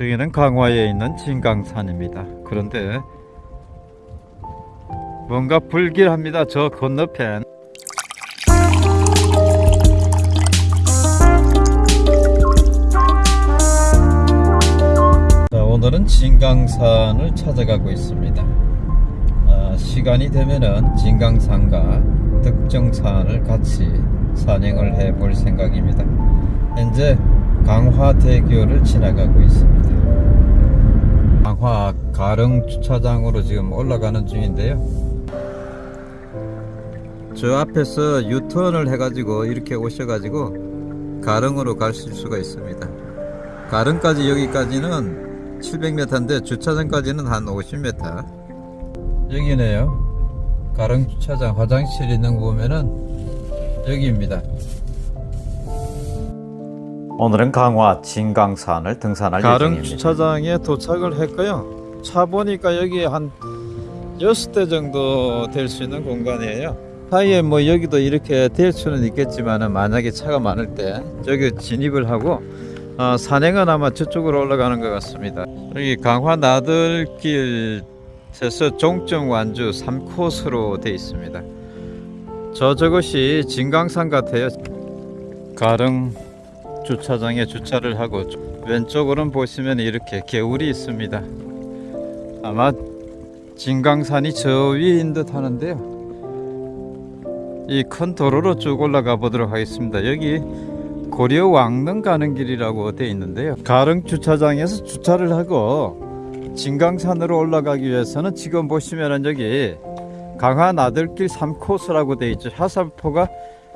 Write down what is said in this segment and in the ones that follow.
저기는 강화에 있는 진강산입니다. 그런데 뭔가 불길합니다. 저 건너편. 자, 오늘은 진강산을 찾아가고 있습니다. 아, 시간이 되면은 진강산과 득정산을 같이 산행을 해볼 생각입니다. 현재 강화대교를 지나가고 있습니다. 강화 가릉 주차장으로 지금 올라가는 중인데요. 저 앞에서 유턴을 해가지고 이렇게 오셔가지고 가릉으로 가실 수가 있습니다. 가릉까지 여기까지는 700m인데 주차장까지는 한 50m. 여기네요. 가릉 주차장 화장실 있는 거 보면은 여기입니다. 오늘은 강화 진강산을 등산할 가릉 예정입니다. 주차장에 도착을 했고요. 차 보니까 여기 한 6대 정도 될 수 있는 공간이에요. 사이에 뭐 여기도 이렇게 될 수는 있겠지만 만약에 차가 많을 때 저기 진입을 하고 어, 산행은 아마 저쪽으로 올라가는 것 같습니다. 여기 강화 나들길 에서 종점 완주 3코스로 되어 있습니다. 저 저것이 진강산 같아요. 가릉 주차장에 주차를 하고 왼쪽으로는 보시면 이렇게 개울이 있습니다. 아마 진강산이 저 위인 듯 하는데요. 이 큰 도로로 쭉 올라가 보도록 하겠습니다. 여기 고려 왕릉 가는 길이라고 되어 있는데요. 가릉 주차장에서 주차를 하고 진강산으로 올라가기 위해서는 지금 보시면은 여기 강화 나들길 3코스라고 되어 있죠. 하산포가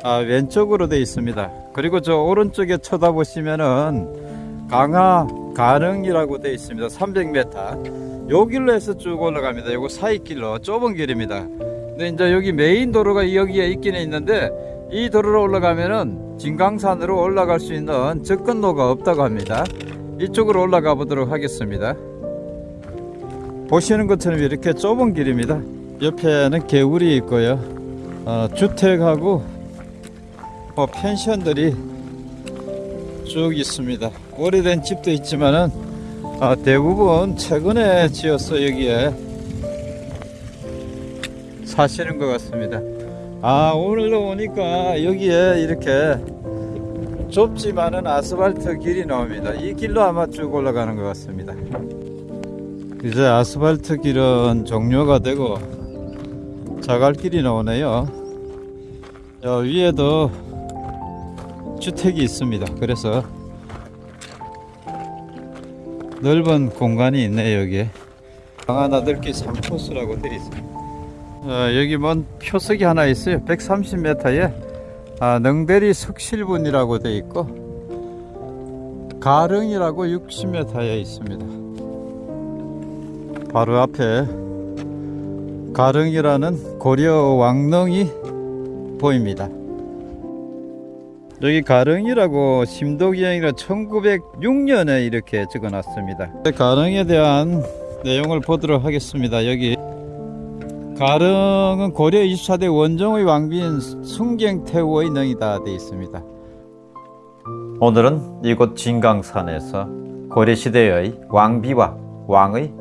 아, 왼쪽으로 되어 있습니다. 그리고 저 오른쪽에 쳐다보시면은 강화 가릉이라고 되어 있습니다. 300m. 요 길로 해서 쭉 올라갑니다. 요거 사이길로 좁은 길입니다. 근데 이제 여기 메인 도로가 여기에 있기는 있는데 이 도로로 올라가면은 진강산으로 올라갈 수 있는 접근로가 없다고 합니다. 이쪽으로 올라가 보도록 하겠습니다. 보시는 것처럼 이렇게 좁은 길입니다. 옆에는 개울이 있고요. 어, 주택하고 뭐 펜션들이 쭉 있습니다. 오래된 집도 있지만은 아, 대부분 최근에 지어서 여기에 사시는 것 같습니다. 아 오늘로 오니까 여기에 이렇게 좁지만은 아스팔트 길이 나옵니다. 이 길로 아마 쭉 올라가는 것 같습니다. 이제 아스팔트 길은 종료가 되고 자갈길이 나오네요. 저 위에도 주택이 있습니다. 그래서 넓은 공간이 있네 여기에. 강하나들길 3코스라고 되어 있습니다. 어, 여기 뭔 표석이 하나 있어요. 130m에 아, 능대리 석실분이라고 되어 있고 가릉이라고 60m에 있습니다. 바로 앞에 가릉이라는 고려 왕릉이 보입니다. 여기 가릉이라고 심도기행이라 1906년에 이렇게 적어 놨습니다. 가릉에 대한 내용을 보도록 하겠습니다. 여기 가릉은 고려 24대 원종의 왕비인 순경태후의 능이다 되어 있습니다. 오늘은 이곳 진강산에서 고려시대의 왕비와 왕의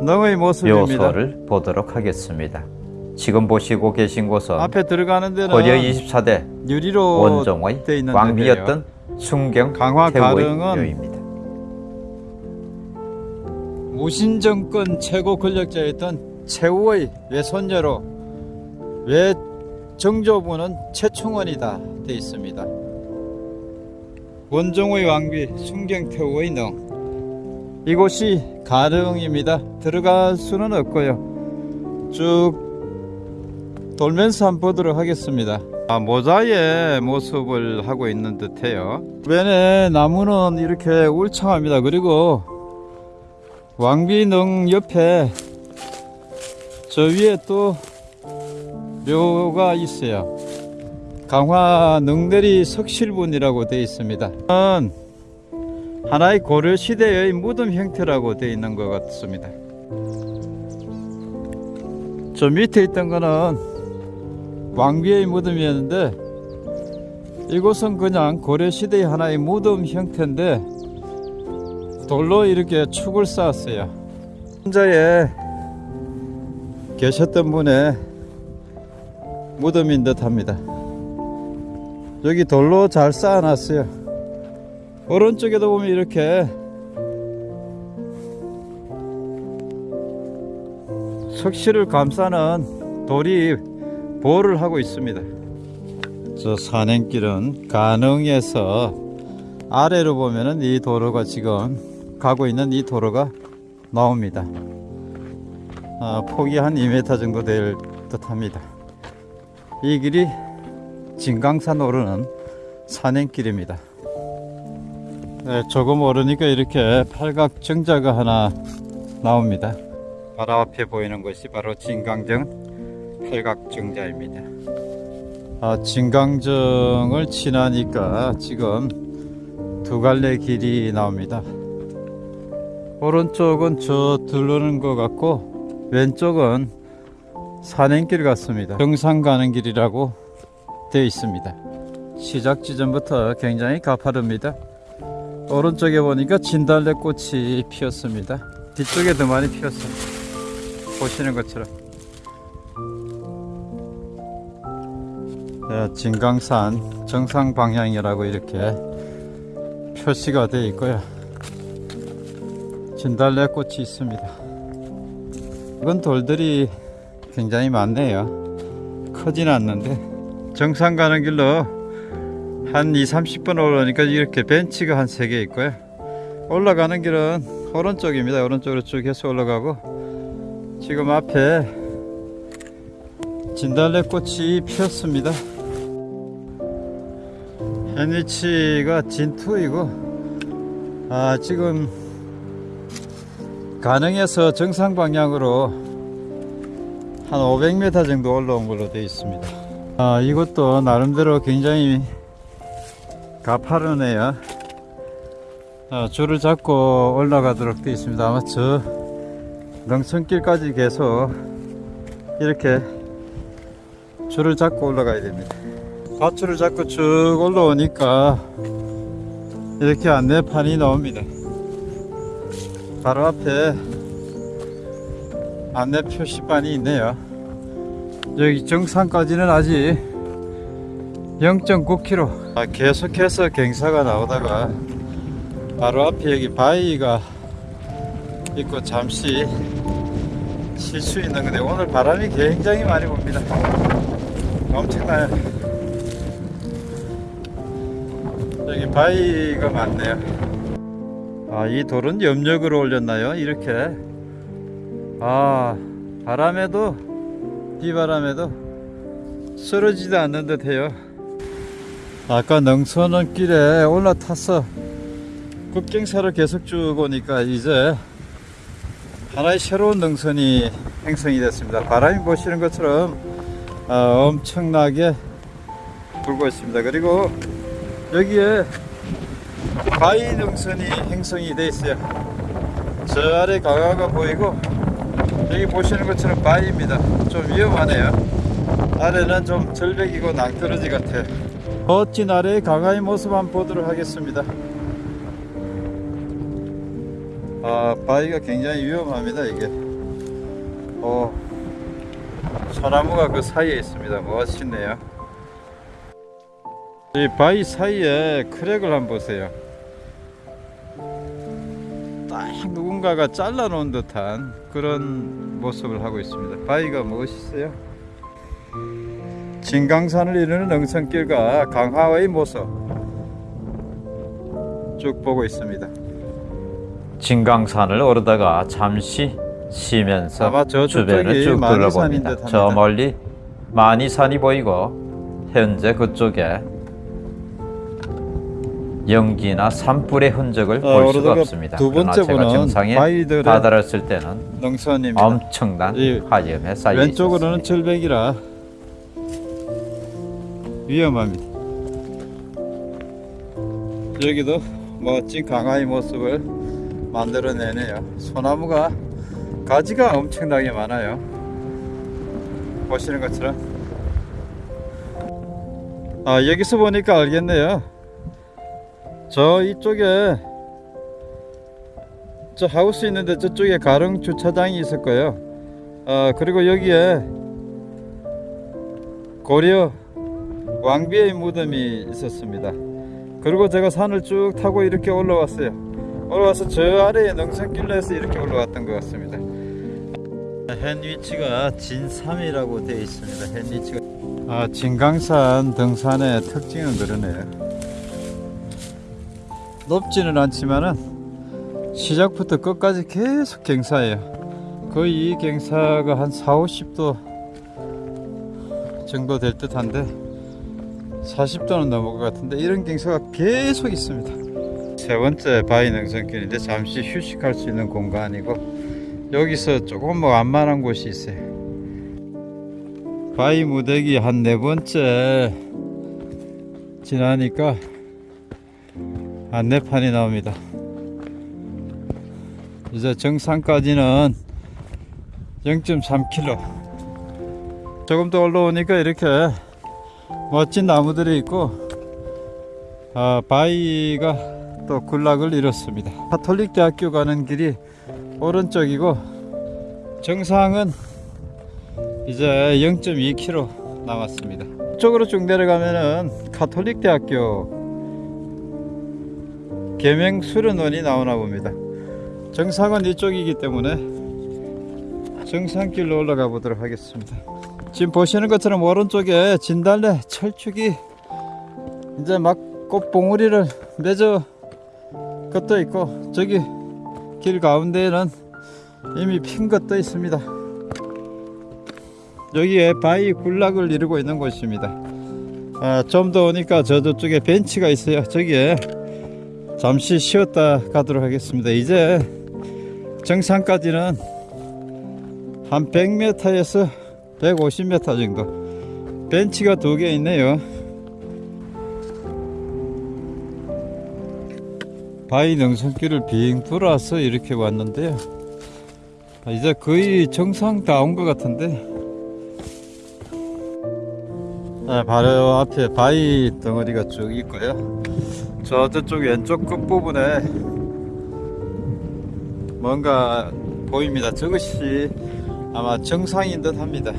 능의 모습입니다. 묘소를 보도록 하겠습니다. 지금 보시고 계신 곳은 앞에 들어가는 데는 고려 24대 유리로 있는 왕비였던 순경 강화 태후의 가릉은 묘입니다. 무신 정권 최고 권력자였던 최후의 외손녀로 외 정조부는 최충원이다 되어 있습니다. 원종의 왕비 순경태후의 능 이곳이 가릉입니다. 들어갈 수는 없고요. 쭉 돌면서 한번 보도록 하겠습니다. 아, 모자의 모습을 하고 있는 듯해요. 주변에 나무는 이렇게 울창합니다. 그리고 왕비능 옆에 저 위에 또 묘가 있어요. 강화 능대리 석실분이라고 되어 있습니다. 하나의 고려 시대의 무덤 형태라고 되어 있는 것 같습니다. 저 밑에 있던 거는 왕비의 무덤이었는데 이곳은 그냥 고려 시대의 하나의 무덤 형태인데 돌로 이렇게 축을 쌓았어요. 혼자에 계셨던 분의 무덤인 듯 합니다. 여기 돌로 잘 쌓아놨어요. 오른쪽에도 보면 이렇게 석실을 감싸는 돌이 보호를 하고 있습니다. 저 산행길은 가능에서 아래로 보면은 이 도로가 지금 가고 있는 이 도로가 나옵니다. 아, 폭이 한 2m 정도 될 듯 합니다. 이 길이 진강산 오르는 산행길입니다. 네, 조금 오르니까 이렇게 팔각 정자가 하나 나옵니다. 바로 앞에 보이는 것이 바로 진강정 팔각 정자입니다. 아, 진강정을 지나니까 지금 두 갈래 길이 나옵니다. 오른쪽은 저 들르는 것 같고 왼쪽은 산행길 같습니다. 정상 가는 길이라고 되어 있습니다. 시작 지점부터 굉장히 가파릅니다. 오른쪽에 보니까 진달래 꽃이 피었습니다. 뒤쪽에 더 많이 피었어요. 보시는 것처럼. 진강산 정상 방향이라고 이렇게 표시가 되어 있고요. 진달래 꽃이 있습니다. 이건 돌들이 굉장히 많네요. 크진 않는데 정상 가는 길로 한 2, 30분 올라오니까 이렇게 벤치가 한 3개 있고요. 올라가는 길은 오른쪽입니다. 오른쪽으로 쭉 해서 올라가고 지금 앞에 진달래 꽃이 피었습니다. 현위치가 진투이고 아 지금 가능해서 정상 방향으로 한 500m 정도 올라온 걸로 되어 있습니다. 아 이것도 나름대로 굉장히 가파르네요. 아, 줄을 잡고 올라가도록 되어 있습니다. 아마 저 능선길까지 계속 이렇게 줄을 잡고 올라가야 됩니다. 밧줄을 잡고 쭉 올라오니까 이렇게 안내판이 나옵니다. 바로 앞에 안내 표시판이 있네요. 여기 정상까지는 아직 0.9km. 아, 계속해서 경사가 나오다가 바로 앞에 여기 바위가 있고 잠시 쉴 수 있는 건데 오늘 바람이 굉장히 많이 붑니다. 엄청나요. 여기 바위가 많네요. 아, 이 돌은 염력으로 올렸나요? 이렇게. 아, 바람에도, 비바람에도 쓰러지도 않는 듯 해요. 아까 능선은 길에 올라타서 급경사를 계속 쭉 오니까 이제 하나의 새로운 능선이 형성이 됐습니다. 바람이 보시는 것처럼 아, 엄청나게 불고 있습니다. 그리고 여기에 바위 능선이 형성이 되어 있어요. 저 아래 강화가 보이고 여기 보시는 것처럼 바위입니다. 좀 위험하네요. 아래는 좀 절벽이고 낭떠러지 같아요. 멋진 아래의 강화의 모습 한번 보도록 하겠습니다. 아, 바위가 굉장히 위험합니다, 이게. 어, 소나무가 그 사이에 있습니다. 멋있네요. 이 바위 사이에 크랙을 한번 보세요. 딱 누군가가 잘라 놓은 듯한 그런 모습을 하고 있습니다. 바위가 멋있어요. 진강산을 이루는 능선길과 강화의 모습 쭉 보고 있습니다. 진강산을 오르다가 잠시 쉬면서 아마 저 주변을 쭉 둘러봅니다. 저 멀리 만이산이 보이고 현재 그쪽에 연기나 산불의 흔적을 어, 볼 수가 없습니다. 두 번째 분은 바위들의 다다랐을 때는 능선입니다. 엄청난 이 화염에 쌓여 왼쪽으로는. 절벽이라 위험합니다. 여기도 멋진 강화의 모습을 만들어내네요. 소나무가 가지가 엄청나게 많아요. 보시는 것처럼. 아 여기서 보니까 알겠네요. 저 이쪽에 저 하우스 있는데 저쪽에 가릉 주차장이 있을 거예요. 아 그리고 여기에 고려 왕비의 무덤이 있었습니다. 그리고 제가 산을 쭉 타고 이렇게 올라왔어요. 올라와서 저 아래에 능선길로 해서 이렇게 올라왔던 것 같습니다. 현 위치가 진삼이라고 되어 있습니다. 현 위치가 아 진강산 등산의 특징은 그러네요. 높지는 않지만은 시작부터 끝까지 계속 경사예요. 거의 이 경사가 한 4, 50도 정도 될 듯 한데 40도는 넘을 것 같은데 이런 경사가 계속 있습니다. 세 번째 바위 능선길인데 잠시 휴식할 수 있는 공간이고 여기서 조금 뭐 완만한 곳이 있어요. 바위 무대기 한 네 번째 지나니까 안내판이 나옵니다. 이제 정상까지는 0.3km. 조금 더 올라오니까 이렇게 멋진 나무들이 있고 아, 바위가 또 군락을 이뤘습니다. 가톨릭 대학교 가는 길이 오른쪽이고 정상은 이제 0.2km 남았습니다. 이쪽으로 쭉 내려가면은 가톨릭 대학교 계명 수련원이 나오나 봅니다. 정상은 이쪽이기 때문에 정상길로 올라가 보도록 하겠습니다. 지금 보시는 것처럼 오른쪽에 진달래 철쭉이 이제 막 꽃봉우리를 맺어 걷어 있고 저기 길 가운데에는 이미 핀 것도 있습니다. 여기에 바위 군락을 이루고 있는 곳입니다. 아, 좀 더 오니까 저 저쪽에 벤치가 있어요. 저기에 잠시 쉬었다 가도록 하겠습니다. 이제 정상까지는 한 100m에서 150m 정도 벤치가 두 개 있네요. 바위 능선길을 빙 돌아서 이렇게 왔는데요. 아, 이제 거의 정상 다 온 것 같은데. 아, 바로 앞에 바위 덩어리가 쭉 있고요. 저 저쪽 왼쪽 끝부분에 뭔가 보입니다 저것이 아마 정상인 듯 합니다.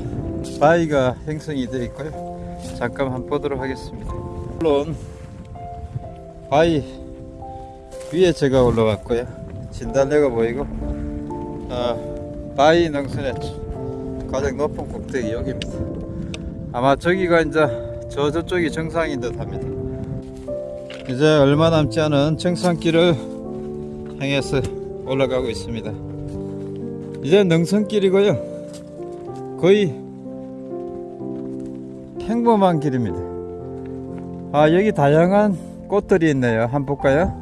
바위가 형성이 되어 있고요. 잠깐 한번 보도록 하겠습니다. 물론 바위 위에 제가 올라왔고요. 진달래가 보이고 아, 바위 능선의 가장 높은 꼭대기 여기입니다. 아마 저기가 이제 저 저쪽이 정상인 듯 합니다. 이제 얼마 남지 않은 정상길을 향해서 올라가고 있습니다. 이제 능선길이고요. 거의 평범한 길입니다. 아 여기 다양한 꽃들이 있네요. 한번 볼까요?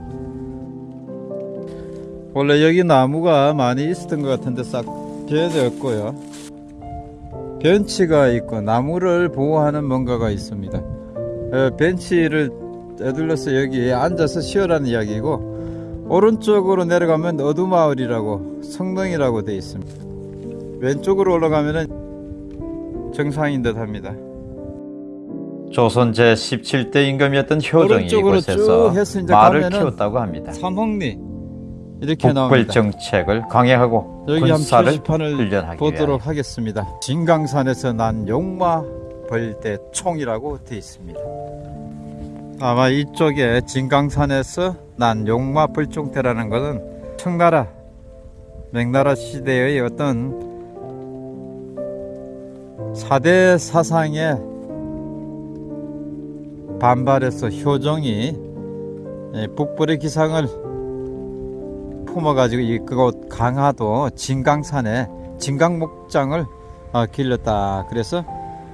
원래 여기 나무가 많이 있었던 것 같은데 싹 비어졌고요. 벤치가 있고 나무를 보호하는 뭔가가 있습니다. 어, 벤치를 에둘러서 여기 앉아서 쉬어라는 이야기고 오른쪽으로 내려가면 어두마을이라고 성능이라고 되어 있습니다. 왼쪽으로 올라가면은 정상인 듯 합니다. 조선 제17대 임금이었던 효정이 이곳에서 말을 키웠다고 합니다. 삼홍리 이렇게 북벌 나옵니다. 정책을 강행하고 군사를 훈련하기 보도록 위하여 하겠습니다. 진강산에서 난 용마 벌대 총이라고 되어 있습니다. 아마 이쪽에 진강산에서 난 용마 벌총대라는 것은 청나라 명나라 시대의 어떤 사대 사상에 반발해서 효종이 예, 북벌의 기상을 품어가지고 이 그곳 강화도 진강산에 진강목장을 어, 길렀다. 그래서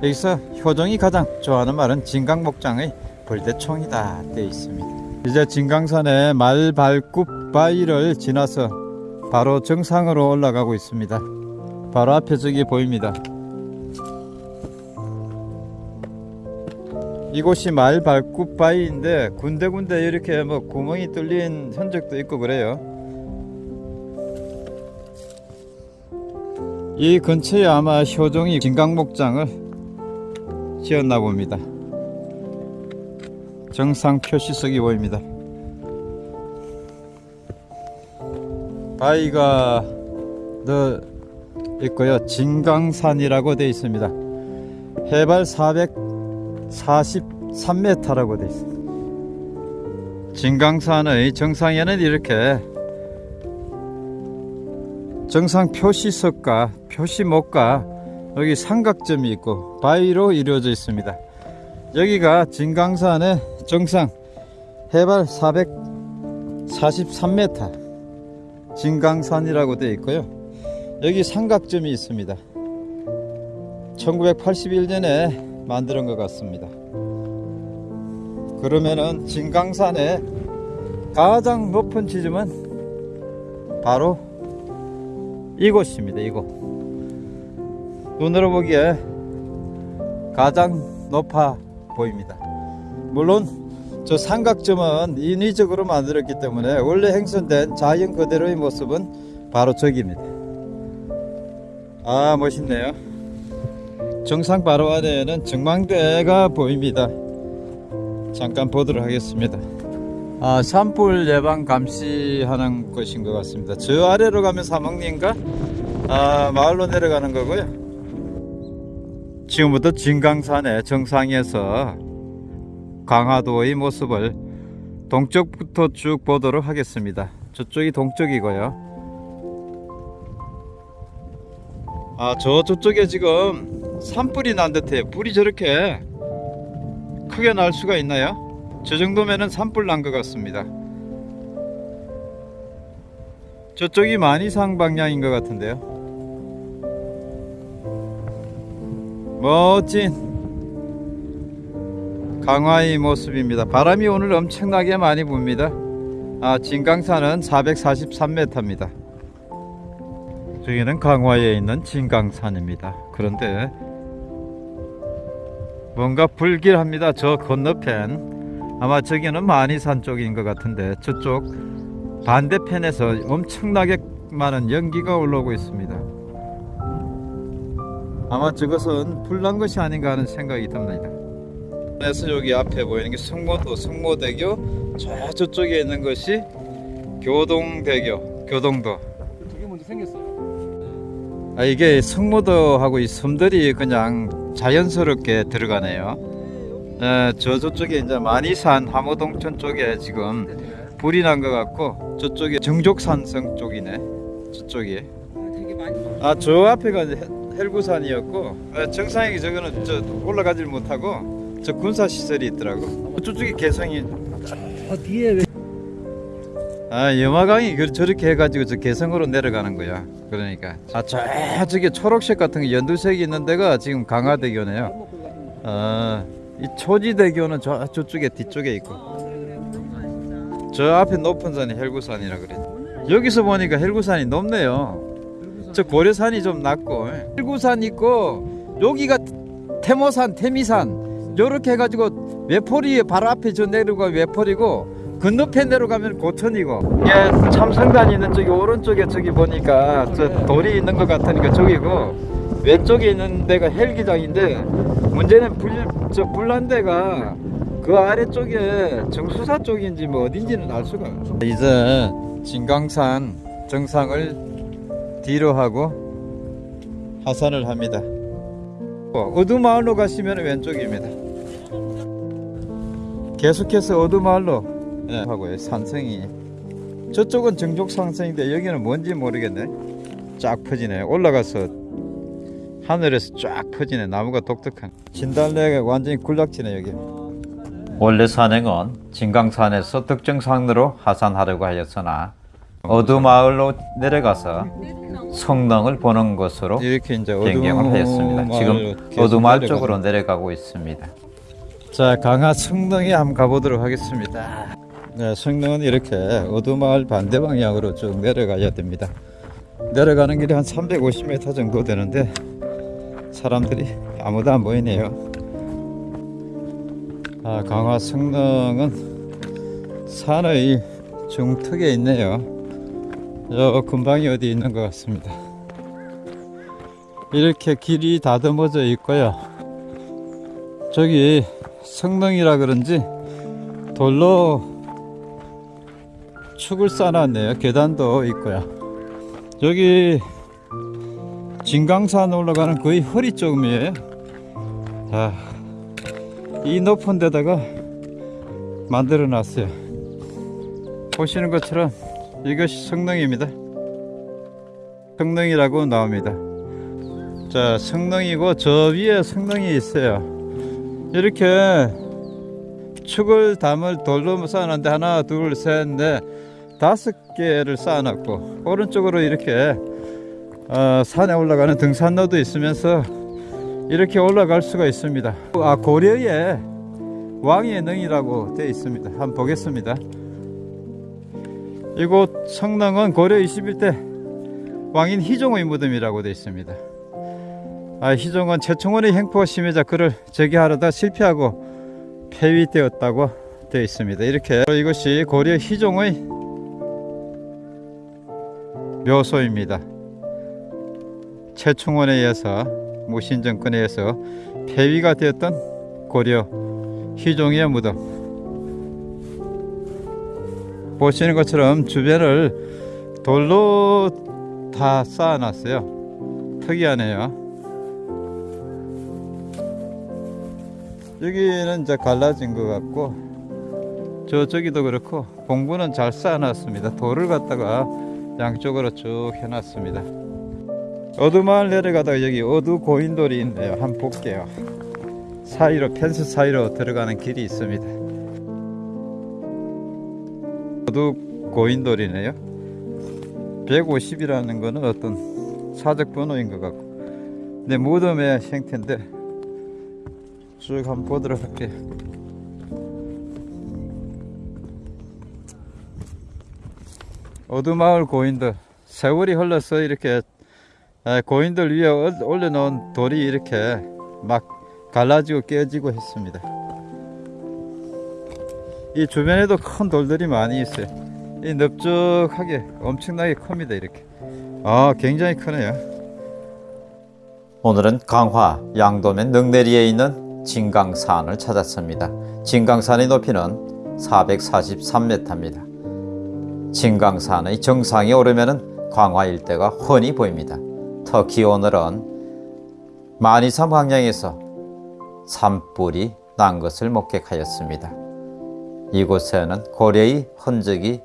여기서 효종이 가장 좋아하는 말은 진강목장의 벌대총이다 되어 있습니다. 이제 진강산의 말발굽 바위를 지나서 바로 정상으로 올라가고 있습니다. 바로 앞에 저기 보입니다. 이곳이 말발굽 바위인데 군데군데 이렇게 뭐 구멍이 뚫린 흔적도 있고 그래요. 이 근처에 아마 효종이 진강목장을 지었나 봅니다. 정상 표시석이 보입니다. 바위가 더 있고요. 진강산이라고 되어 있습니다. 해발 443m라고 되어 있습니다. 진강산의 정상에는 이렇게 정상 표시석과 표시목과 여기 삼각점이 있고 바위로 이루어져 있습니다. 여기가 진강산의 정상 해발 443m 진강산이라고 되어 있고요. 여기 삼각점이 있습니다. 1981년에 만드는 것 같습니다. 그러면은 진강산의 가장 높은 지점은 바로 이곳입니다. 이곳. 눈으로 보기에 가장 높아 보입니다. 물론 저 삼각점은 인위적으로 만들었기 때문에 원래 행선된 자연 그대로의 모습은 바로 저기입니다. 아 멋있네요. 정상 바로 아래에는 정망대가 보입니다. 잠깐 보도록 하겠습니다. 아, 산불 예방 감시하는 곳인 것 같습니다. 저 아래로 가면 사막리인가? 아, 마을로 내려가는 거고요. 지금부터 진강산의 정상에서 강화도의 모습을 동쪽부터 쭉 보도록 하겠습니다. 저쪽이 동쪽이고요. 아, 저 저쪽에 지금 산불이 난 듯해요. 불이 저렇게 크게 날 수가 있나요? 저 정도면은 산불 난 것 같습니다. 저쪽이 만이상 방향인 것 같은데요. 멋진 강화의 모습입니다. 바람이 오늘 엄청나게 많이 붑니다. 아, 진강산은 443m입니다. 저기는 강화에 있는 진강산입니다. 그런데 뭔가 불길합니다. 저 건너편 아마 저기는 만이산 쪽인 것 같은데 저쪽 반대편에서 엄청나게 많은 연기가 올라오고 있습니다. 아마 저것은 불난 것이 아닌가 하는 생각이 듭니다. 그래서 여기 앞에 보이는 게 성모도 성모대교 저 저쪽에 있는 것이 교동대교 교동도 저게 먼저 생겼어요. 아 이게 성모도하고 이 섬들이 그냥 자연스럽게 들어가네요. 에, 저 저쪽에 이제 만이산 함호동천 쪽에 지금 불이 난 것 같고 저쪽에 정족산성 쪽이네. 많이. 아저 앞에가 이제 헬- 헬구산이었고 아, 정상에 저거는 저 올라가질 못하고 저 군사 시설이 있더라고. 저쪽이 개성이 아 뒤에 왜? 아 염화강이 그- 저렇게 해가지고 저 개성으로 내려가는 거야. 그러니까 아 저쪽에 초록색 같은 게 연두색이 있는 데가 지금 강화대교네요. 아, 이 초지대교는 저 저쪽에 뒤쪽에 있고 저 앞에 높은 산이 헬구산이라 그래. 여기서 보니까 헬구산이 높네요. 저 고려산이 좀 낮고 헬구산 있고 여기가 태모산, 태미산 요렇게 해가지고 외포리 바로 앞에 저 내려가 외포리고 건너편 내려가면 고천이고. 이게 참성단 있는 저기 오른쪽에 저기 보니까 저 돌이 있는 것 같으니까 저기고 왼쪽에 있는 데가 헬기장인데 문제는 불, 저 불난 데가 그 아래쪽에 정수사 쪽인지 뭐 어딘지는 알 수가 없어. 이제 진강산 정상을 뒤로 하고 하산을 합니다. 어두마을로 가시면 왼쪽입니다 계속해서 어두마을로 네, 하고요 산성이. 저쪽은 정족산성인데 여기는 뭔지 모르겠네. 쫙 퍼지네. 올라가서 하늘에서 쫙 퍼지네. 나무가 독특한. 진달래가 완전히 군락지네 여기. 원래 산행은 진강산에서 특정 산으로 하산하려고 하였으나 어두마을로 내려가서 성능을 보는 것으로 이렇게 이제 변경을 하였습니다. 지금 어두마을 쪽으로 내려가고 있습니다. 자 강화 성능에 한번 가보도록 하겠습니다. 네, 성능은 이렇게 어두마을 반대 방향으로 쭉 내려가야 됩니다. 내려가는 길이 한 350m 정도 되는데 사람들이 아무도 안 보이네요. 아, 강화 성능은 산의 중턱에 있네요. 저 근방이 어디 있는 것 같습니다. 이렇게 길이 다듬어져 있고요. 저기 성능이라 그런지 돌로 축을 쌓아놨네요. 계단도 있고요. 여기 진강산 올라가는 거의 허리쯤이에요. 자, 이 높은 데다가 만들어 놨어요. 보시는 것처럼 이것이 성능입니다. 성능이라고 나옵니다. 자, 성능이고 저 위에 성능이 있어요. 이렇게 축을 담을 돌로 쌓아놨는데 하나, 둘, 셋, 넷, 다섯 개를 쌓아놨고 오른쪽으로 이렇게 어, 산에 올라가는 등산로도 있으면서 이렇게 올라갈 수가 있습니다. 아 고려의 왕의 능이라고 되어 있습니다. 한번 보겠습니다. 이곳 성당은 고려 21대 왕인 희종의 무덤이라고 되어 있습니다. 아, 희종은 최충원의 행포 심해자 그를 제기하려다 실패하고 폐위되었다고 되어 있습니다. 이렇게 이것이 고려 희종의 묘소입니다. 최충원에 의해서 무신 정권에 의해서 폐위가 되었던 고려 희종의 무덤 보시는 것처럼 주변을 돌로 다 쌓아놨어요. 특이하네요. 여기는 이제 갈라진 것 같고 저저기도 그렇고 공부는 잘 쌓아놨습니다. 돌을 갖다가 양쪽으로 쭉 해놨습니다. 어두마을 내려가다가 여기 어두 고인돌이 있네요. 한번 볼게요. 사이로 펜스 사이로 들어가는 길이 있습니다. 어두 고인돌이네요. 150이라는 거는 어떤 사적 번호인 것 같고, 내 무덤의 형태인데 쭉 한번 보도록 할게요. 어두마을 고인돌 세월이 흘러서 이렇게 에, 고인돌 위에 올- 올려놓은 돌이 이렇게 막 갈라지고 깨지고 했습니다. 이 주변에도 큰 돌들이 많이 있어요. 이 넓적하게 엄청나게 큽니다. 이렇게. 아, 굉장히 크네요. 오늘은 강화 양도면 능내리에 있는 진강산을 찾았습니다. 진강산의 높이는 443m입니다. 진강산의 정상에 오르면 광화 일대가 훤히 보입니다. 특히 오늘은 만이삼 광양에서 산불이 난 것을 목격하였습니다. 이곳에는 고려의 흔적이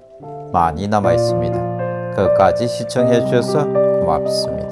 많이 남아 있습니다. 끝까지 시청해 주셔서 고맙습니다.